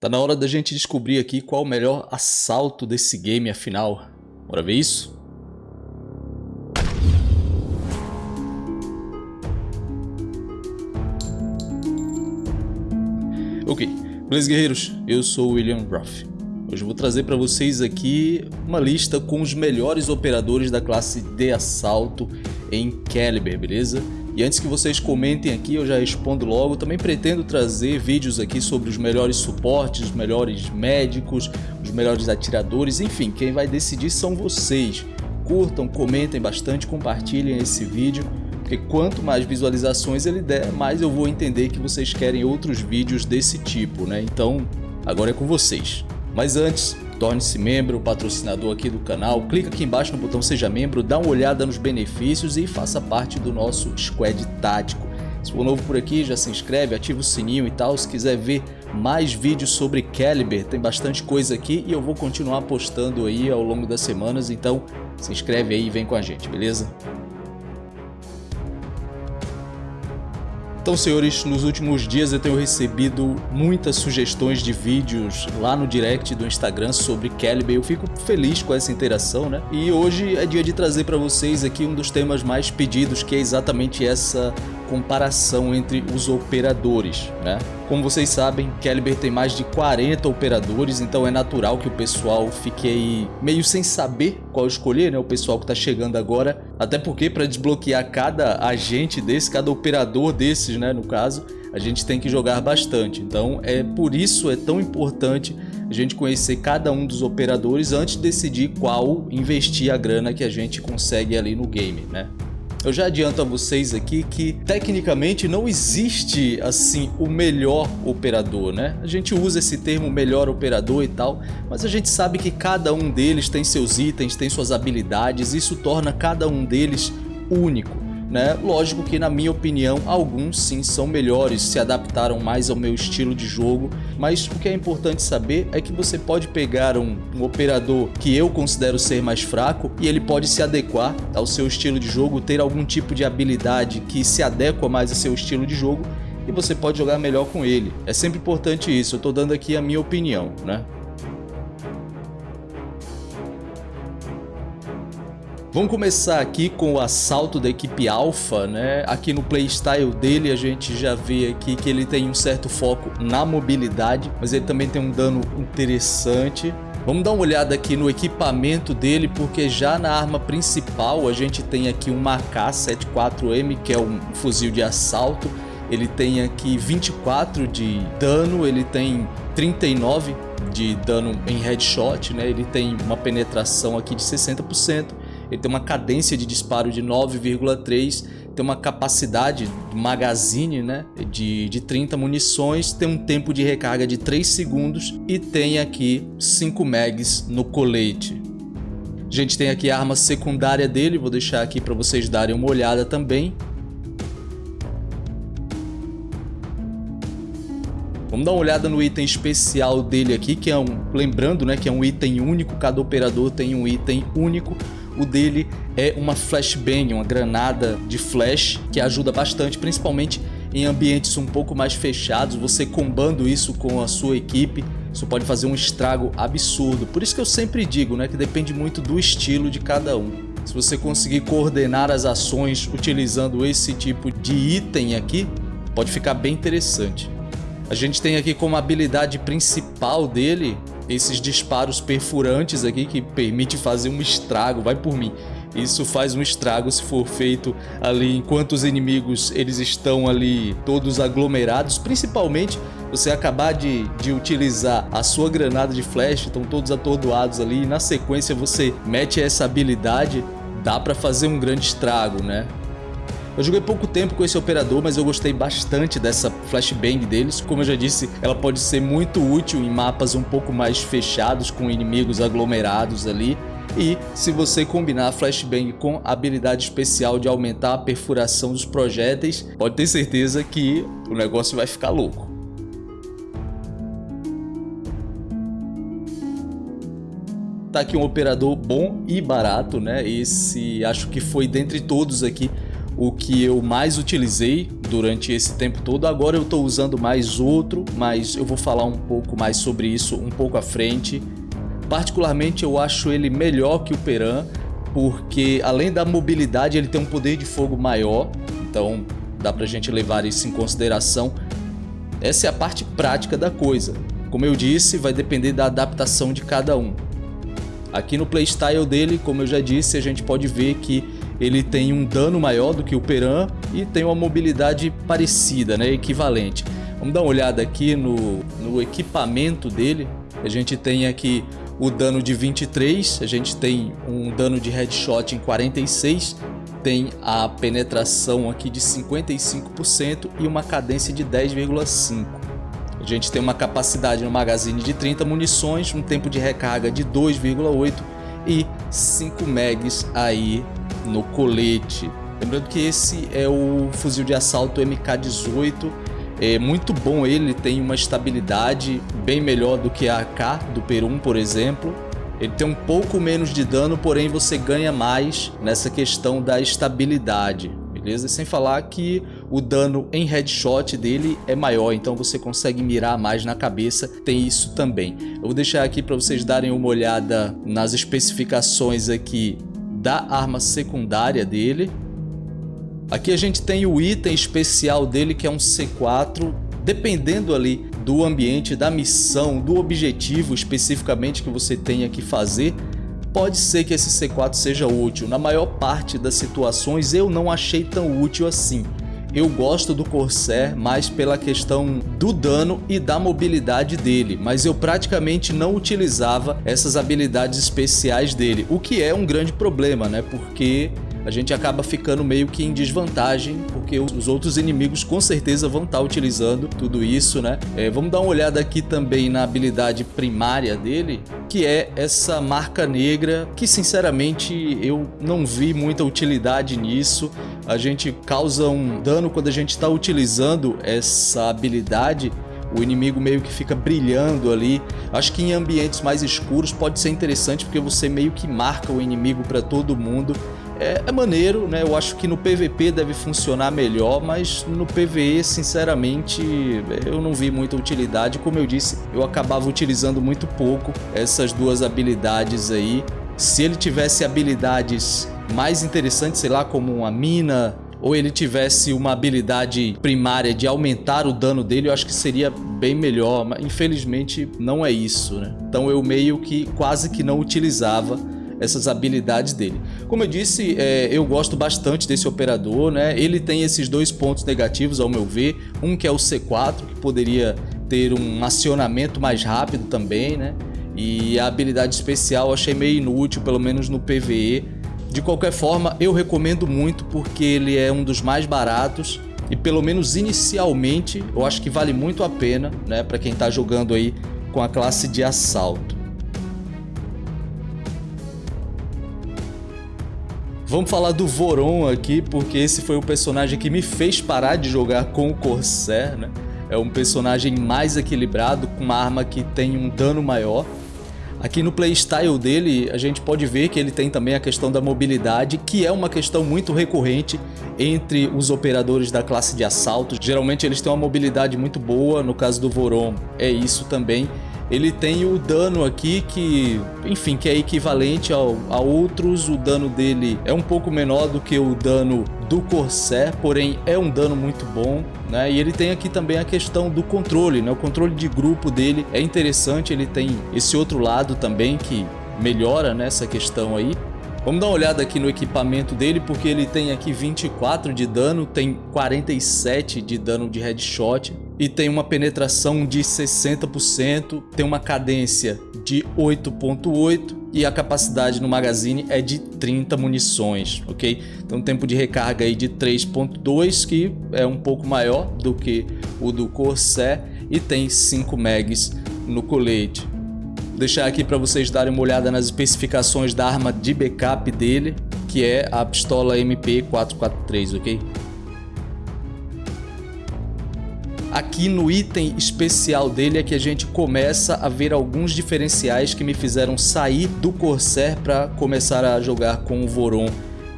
Tá na hora da gente descobrir aqui qual o melhor assalto desse game afinal. Bora ver isso? Ok, beleza guerreiros? Eu sou o William Ruff. Hoje eu vou trazer para vocês aqui uma lista com os melhores operadores da classe de assalto em Caliber, beleza? E antes que vocês comentem aqui, eu já respondo logo. Também pretendo trazer vídeos aqui sobre os melhores suportes, os melhores médicos, os melhores atiradores, enfim, quem vai decidir são vocês. Curtam, comentem bastante, compartilhem esse vídeo, porque quanto mais visualizações ele der, mais eu vou entender que vocês querem outros vídeos desse tipo, né? Então, agora é com vocês. Mas antes, torne-se membro, patrocinador aqui do canal, clica aqui embaixo no botão seja membro, dá uma olhada nos benefícios e faça parte do nosso squad tático. Se for novo por aqui, já se inscreve, ativa o sininho e tal. Se quiser ver mais vídeos sobre Caliber, tem bastante coisa aqui e eu vou continuar postando aí ao longo das semanas, então se inscreve aí e vem com a gente, beleza? Então, senhores, nos últimos dias eu tenho recebido muitas sugestões de vídeos lá no direct do Instagram sobre Calibre. Eu fico feliz com essa interação, né? E hoje é dia de trazer para vocês aqui um dos temas mais pedidos, que é exatamente essa comparação entre os operadores, né? Como vocês sabem, Caliber tem mais de 40 operadores, então é natural que o pessoal fique meio sem saber qual escolher, né? O pessoal que está chegando agora, até porque para desbloquear cada agente desse, cada operador desses, né, no caso, a gente tem que jogar bastante. Então é por isso é tão importante a gente conhecer cada um dos operadores antes de decidir qual investir a grana que a gente consegue ali no game, né? Eu já adianto a vocês aqui que tecnicamente não existe assim o melhor operador, né? A gente usa esse termo melhor operador e tal, mas a gente sabe que cada um deles tem seus itens, tem suas habilidades, isso torna cada um deles único né? Lógico que na minha opinião alguns sim são melhores, se adaptaram mais ao meu estilo de jogo, mas o que é importante saber é que você pode pegar um, um operador que eu considero ser mais fraco e ele pode se adequar ao seu estilo de jogo, ter algum tipo de habilidade que se adequa mais ao seu estilo de jogo e você pode jogar melhor com ele. É sempre importante isso, eu estou dando aqui a minha opinião, né? Vamos começar aqui com o assalto da equipe Alpha, né? Aqui no playstyle dele a gente já vê aqui que ele tem um certo foco na mobilidade, mas ele também tem um dano interessante. Vamos dar uma olhada aqui no equipamento dele, porque já na arma principal a gente tem aqui um AK-74M, que é um fuzil de assalto. Ele tem aqui 24 de dano, ele tem 39 de dano em headshot, né? Ele tem uma penetração aqui de 60%. Ele tem uma cadência de disparo de 9,3, tem uma capacidade de magazine né, de, de 30 munições, tem um tempo de recarga de 3 segundos e tem aqui 5 mags no colete. A gente tem aqui a arma secundária dele, vou deixar aqui para vocês darem uma olhada também. Vamos dar uma olhada no item especial dele aqui, que é um, lembrando, né, que é um item único, cada operador tem um item único. O dele é uma flashbang, uma granada de flash que ajuda bastante, principalmente em ambientes um pouco mais fechados, você combando isso com a sua equipe, isso pode fazer um estrago absurdo. Por isso que eu sempre digo, né, que depende muito do estilo de cada um. Se você conseguir coordenar as ações utilizando esse tipo de item aqui, pode ficar bem interessante. A gente tem aqui como habilidade principal dele esses disparos perfurantes aqui que permite fazer um estrago, vai por mim. Isso faz um estrago se for feito ali enquanto os inimigos eles estão ali todos aglomerados, principalmente você acabar de, de utilizar a sua granada de flash, estão todos atordoados ali e na sequência você mete essa habilidade, dá para fazer um grande estrago, né? Eu joguei pouco tempo com esse operador, mas eu gostei bastante dessa flashbang deles. Como eu já disse, ela pode ser muito útil em mapas um pouco mais fechados, com inimigos aglomerados ali. E se você combinar a flashbang com a habilidade especial de aumentar a perfuração dos projéteis, pode ter certeza que o negócio vai ficar louco. Tá aqui um operador bom e barato, né? Esse acho que foi dentre todos aqui o que eu mais utilizei durante esse tempo todo. Agora eu estou usando mais outro, mas eu vou falar um pouco mais sobre isso um pouco à frente. Particularmente eu acho ele melhor que o Peran, porque além da mobilidade ele tem um poder de fogo maior, então dá pra gente levar isso em consideração. Essa é a parte prática da coisa. Como eu disse, vai depender da adaptação de cada um. Aqui no playstyle dele, como eu já disse, a gente pode ver que ele tem um dano maior do que o Peran e tem uma mobilidade parecida, né, equivalente. Vamos dar uma olhada aqui no, no equipamento dele. A gente tem aqui o dano de 23, a gente tem um dano de headshot em 46, tem a penetração aqui de 55% e uma cadência de 10,5. A gente tem uma capacidade no magazine de 30 munições, um tempo de recarga de 2,8 e 5 megs aí no colete. Lembrando que esse é o fuzil de assalto MK18, é muito bom ele, tem uma estabilidade bem melhor do que a AK do Perum, por exemplo. Ele tem um pouco menos de dano, porém você ganha mais nessa questão da estabilidade, beleza? Sem falar que o dano em headshot dele é maior, então você consegue mirar mais na cabeça, tem isso também. Eu vou deixar aqui para vocês darem uma olhada nas especificações aqui da arma secundária dele. Aqui a gente tem o item especial dele que é um C4, dependendo ali do ambiente, da missão, do objetivo especificamente que você tenha que fazer, pode ser que esse C4 seja útil. Na maior parte das situações eu não achei tão útil assim. Eu gosto do Corsair mais pela questão do dano e da mobilidade dele, mas eu praticamente não utilizava essas habilidades especiais dele, o que é um grande problema, né? Porque a gente acaba ficando meio que em desvantagem, porque os outros inimigos com certeza vão estar utilizando tudo isso, né? É, vamos dar uma olhada aqui também na habilidade primária dele, que é essa marca negra, que sinceramente eu não vi muita utilidade nisso. A gente causa um dano quando a gente está utilizando essa habilidade, o inimigo meio que fica brilhando ali. Acho que em ambientes mais escuros pode ser interessante porque você meio que marca o inimigo para todo mundo é, é, maneiro, né? Eu acho que no PVP deve funcionar melhor, mas no PVE, sinceramente, eu não vi muita utilidade. Como eu disse, eu acabava utilizando muito pouco essas duas habilidades aí. Se ele tivesse habilidades mais interessantes, sei lá, como uma mina, ou ele tivesse uma habilidade primária de aumentar o dano dele, eu acho que seria bem melhor, mas infelizmente não é isso, né? Então eu meio que quase que não utilizava essas habilidades dele. Como eu disse, é, eu gosto bastante desse operador, né? Ele tem esses dois pontos negativos ao meu ver, um que é o C4, que poderia ter um acionamento mais rápido também, né? E a habilidade especial eu achei meio inútil, pelo menos no PvE. De qualquer forma, eu recomendo muito porque ele é um dos mais baratos e pelo menos inicialmente eu acho que vale muito a pena, né, para quem está jogando aí com a classe de assalto. Vamos falar do Voron aqui, porque esse foi o personagem que me fez parar de jogar com o Corsair, né? É um personagem mais equilibrado, com uma arma que tem um dano maior. Aqui no playstyle dele, a gente pode ver que ele tem também a questão da mobilidade, que é uma questão muito recorrente entre os operadores da classe de assalto. Geralmente eles têm uma mobilidade muito boa, no caso do Voron é isso também ele tem o dano aqui que, enfim, que é equivalente ao, a outros. O dano dele é um pouco menor do que o dano do Corsair, porém é um dano muito bom, né? E ele tem aqui também a questão do controle, né? O controle de grupo dele é interessante, ele tem esse outro lado também que melhora nessa né, questão aí. Vamos dar uma olhada aqui no equipamento dele, porque ele tem aqui 24 de dano, tem 47 de dano de headshot e tem uma penetração de 60%, tem uma cadência de 8.8 e a capacidade no magazine é de 30 munições, ok? Então um tempo de recarga aí de 3.2, que é um pouco maior do que o do Corsair e tem 5 megs no colete deixar aqui para vocês darem uma olhada nas especificações da arma de backup dele, que é a pistola MP443, ok? Aqui no item especial dele é que a gente começa a ver alguns diferenciais que me fizeram sair do Corsair para começar a jogar com o Voron.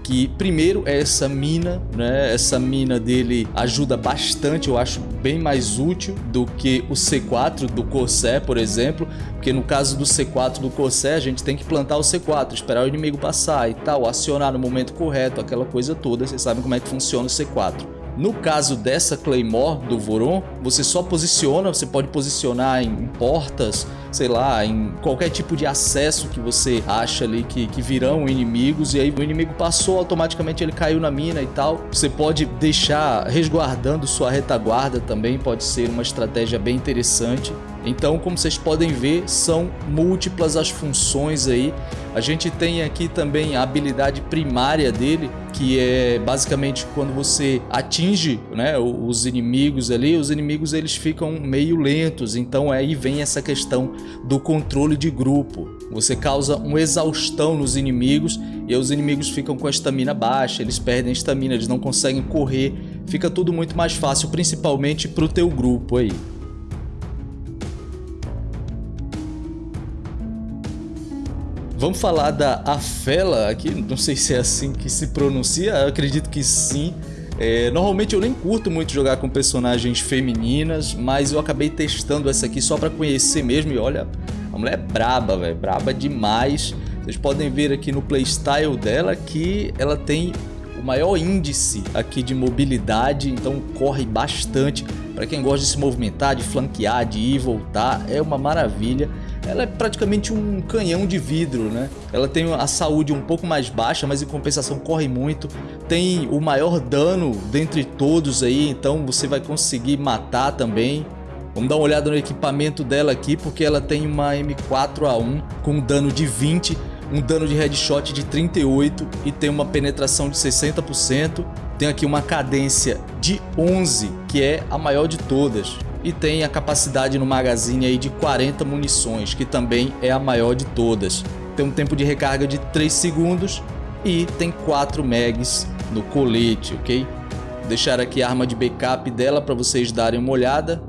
que primeiro é essa mina, né? Essa mina dele ajuda bastante, eu acho bem mais útil do que o C4 do Corsair, por exemplo, porque no caso do C4 do Corsair, a gente tem que plantar o C4, esperar o inimigo passar e tal, acionar no momento correto, aquela coisa toda, vocês sabem como é que funciona o C4. No caso dessa Claymore do Voron, você só posiciona, você pode posicionar em portas, sei lá, em qualquer tipo de acesso que você acha ali que, que virão inimigos e aí o inimigo passou, automaticamente ele caiu na mina e tal. Você pode deixar resguardando sua retaguarda também, pode ser uma estratégia bem interessante. Então, como vocês podem ver, são múltiplas as funções aí. A gente tem aqui também a habilidade primária dele, que é basicamente quando você atinge né, os inimigos ali, os inimigos eles ficam meio lentos, então aí vem essa questão do controle de grupo. Você causa uma exaustão nos inimigos e os inimigos ficam com a estamina baixa, eles perdem a estamina, eles não conseguem correr, fica tudo muito mais fácil, principalmente para o teu grupo aí. Vamos falar da Afela aqui, não sei se é assim que se pronuncia, acredito que sim. É, normalmente eu nem curto muito jogar com personagens femininas, mas eu acabei testando essa aqui só para conhecer mesmo e olha, a mulher é braba, velho, braba demais. Vocês podem ver aqui no playstyle dela que ela tem o maior índice aqui de mobilidade, então corre bastante. Para quem gosta de se movimentar, de flanquear, de ir e voltar, é uma maravilha ela é praticamente um canhão de vidro, né? Ela tem a saúde um pouco mais baixa, mas em compensação corre muito. Tem o maior dano dentre todos aí, então você vai conseguir matar também. Vamos dar uma olhada no equipamento dela aqui, porque ela tem uma M4A1 com dano de 20, um dano de headshot de 38 e tem uma penetração de 60%. Tem aqui uma cadência de 11, que é a maior de todas e tem a capacidade no magazine aí de 40 munições, que também é a maior de todas. Tem um tempo de recarga de 3 segundos e tem 4 megs no colete, ok? Vou deixar aqui a arma de backup dela para vocês darem uma olhada.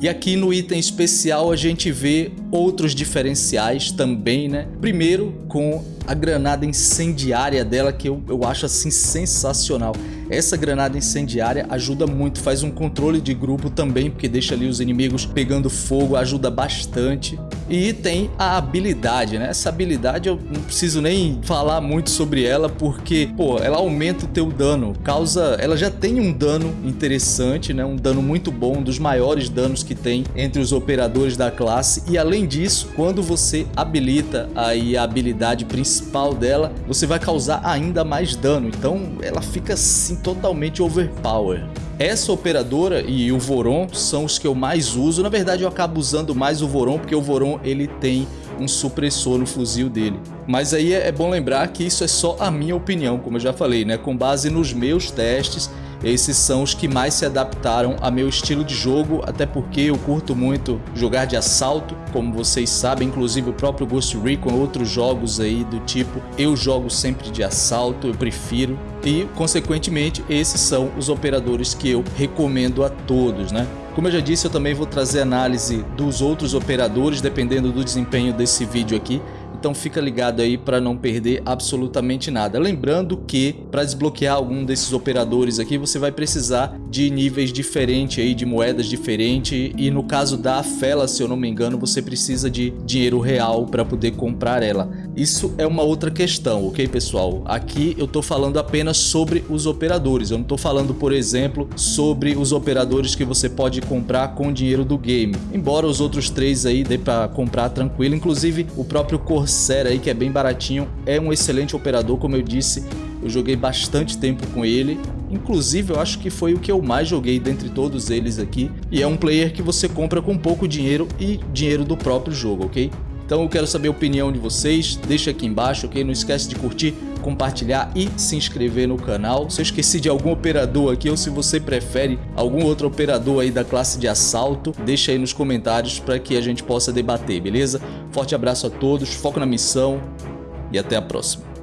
E aqui no item especial a gente vê outros diferenciais também, né? Primeiro com a granada incendiária dela que eu, eu acho assim sensacional. Essa granada incendiária ajuda muito, faz um controle de grupo também, porque deixa ali os inimigos pegando fogo, ajuda bastante. E tem a habilidade, né? Essa habilidade eu não preciso nem falar muito sobre ela, porque, pô, ela aumenta o teu dano, causa... Ela já tem um dano interessante, né? Um dano muito bom, um dos maiores danos que tem entre os operadores da classe. E além disso, quando você habilita aí a habilidade principal dela, você vai causar ainda mais dano. Então ela fica assim totalmente overpower. Essa operadora e o Voron são os que eu mais uso. Na verdade, eu acabo usando mais o Voron porque o Voron ele tem um supressor no fuzil dele. Mas aí é bom lembrar que isso é só a minha opinião, como eu já falei, né? Com base nos meus testes esses são os que mais se adaptaram a meu estilo de jogo, até porque eu curto muito jogar de assalto, como vocês sabem, inclusive o próprio Ghost Recon, outros jogos aí do tipo, eu jogo sempre de assalto, eu prefiro, e consequentemente esses são os operadores que eu recomendo a todos, né? Como eu já disse, eu também vou trazer análise dos outros operadores, dependendo do desempenho desse vídeo aqui, então fica ligado aí para não perder absolutamente nada. Lembrando que para desbloquear algum desses operadores aqui, você vai precisar de níveis diferentes aí, de moedas diferentes e no caso da Fela, se eu não me engano, você precisa de dinheiro real para poder comprar ela. Isso é uma outra questão, ok pessoal? Aqui eu estou falando apenas sobre os operadores, eu não estou falando, por exemplo, sobre os operadores que você pode comprar com dinheiro do game. Embora os outros três aí dê para comprar tranquilo, inclusive o próprio Corsair aí, que é bem baratinho, é um excelente operador, como eu disse, eu joguei bastante tempo com ele, inclusive eu acho que foi o que eu mais joguei dentre todos eles aqui, e é um player que você compra com pouco dinheiro e dinheiro do próprio jogo, ok? Então eu quero saber a opinião de vocês, deixa aqui embaixo, ok? Não esquece de curtir, compartilhar e se inscrever no canal. Se eu esqueci de algum operador aqui ou se você prefere algum outro operador aí da classe de assalto, deixa aí nos comentários para que a gente possa debater, beleza? Forte abraço a todos, foco na missão e até a próxima.